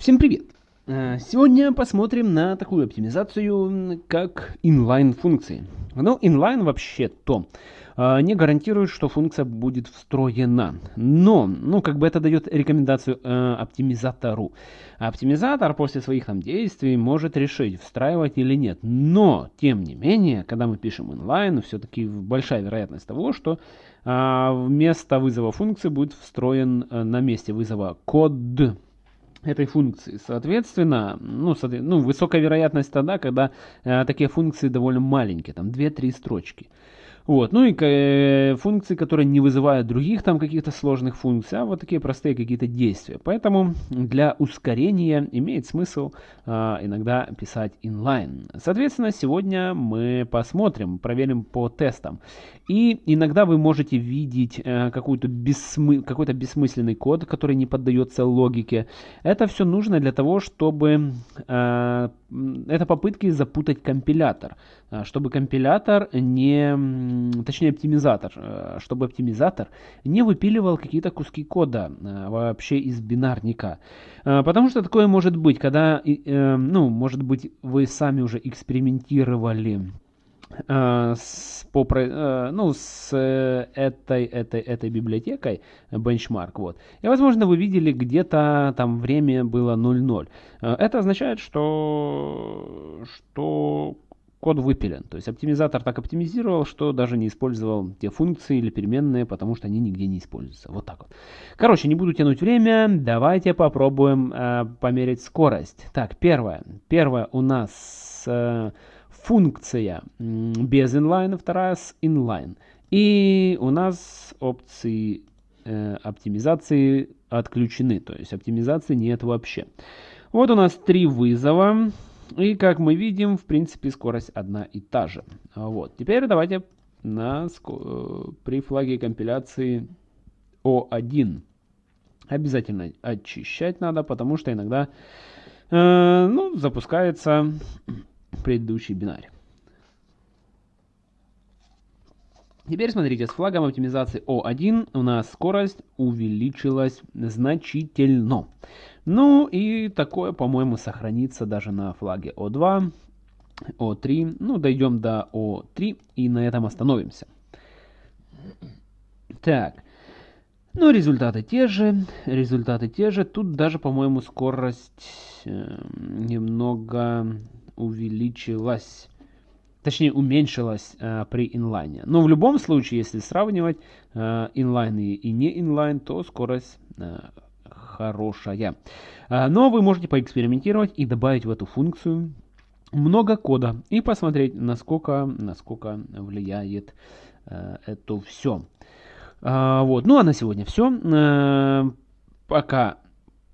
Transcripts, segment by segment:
Всем привет! Э, сегодня посмотрим на такую оптимизацию, как inline функции. Ну, inline вообще-то э, не гарантирует, что функция будет встроена. Но, ну, как бы это дает рекомендацию э, оптимизатору. Оптимизатор после своих там действий может решить, встраивать или нет. Но, тем не менее, когда мы пишем inline, все-таки большая вероятность того, что э, вместо вызова функции будет встроен э, на месте вызова код этой функции. Соответственно, ну, ну высокая вероятность тогда, когда э, такие функции довольно маленькие, там 2-3 строчки. Вот. Ну и э, функции, которые не вызывают других там каких-то сложных функций, а вот такие простые какие-то действия. Поэтому для ускорения имеет смысл э, иногда писать inline. Соответственно, сегодня мы посмотрим, проверим по тестам. И иногда вы можете видеть э, какой-то бессмы... какой бессмысленный код, который не поддается логике. Это все нужно для того, чтобы... Э, это попытки запутать компилятор. Э, чтобы компилятор не точнее оптимизатор, э, чтобы оптимизатор не выпиливал какие-то куски кода э, вообще из бинарника. Потому что такое может быть, когда, ну, может быть, вы сами уже экспериментировали с, по, ну, с этой, этой, этой библиотекой, benchmark, вот. И, возможно, вы видели где-то там время было 0.0. Это означает, что, что код выпилен. То есть оптимизатор так оптимизировал, что даже не использовал те функции или переменные, потому что они нигде не используются. Вот так вот. Короче, не буду тянуть время, давайте попробуем э, померить скорость. Так, первое. Первое у нас э, функция без inline, вторая с inline. И у нас опции э, оптимизации отключены, то есть оптимизации нет вообще. Вот у нас три вызова. И как мы видим, в принципе, скорость одна и та же. Вот. Теперь давайте на, э, при флаге компиляции O1 обязательно очищать надо, потому что иногда э, ну, запускается предыдущий бинарь. Теперь смотрите, с флагом оптимизации O1 у нас скорость увеличилась значительно. Ну и такое, по-моему, сохранится даже на флаге O2, O3. Ну, дойдем до O3 и на этом остановимся. Так. Ну, результаты те же, результаты те же. Тут даже, по-моему, скорость э, немного увеличилась. Точнее, уменьшилась э, при инлайне. Но в любом случае, если сравнивать э, инлайн и, и не инлайн, то скорость э, хорошая. Э, но вы можете поэкспериментировать и добавить в эту функцию много кода и посмотреть, насколько, насколько влияет э, это все. Э, вот. Ну а на сегодня все. Э, пока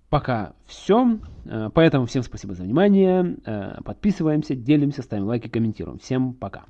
Пока все. Э, поэтому всем спасибо за внимание. Э, подписываемся, делимся, ставим лайки, комментируем. Всем пока.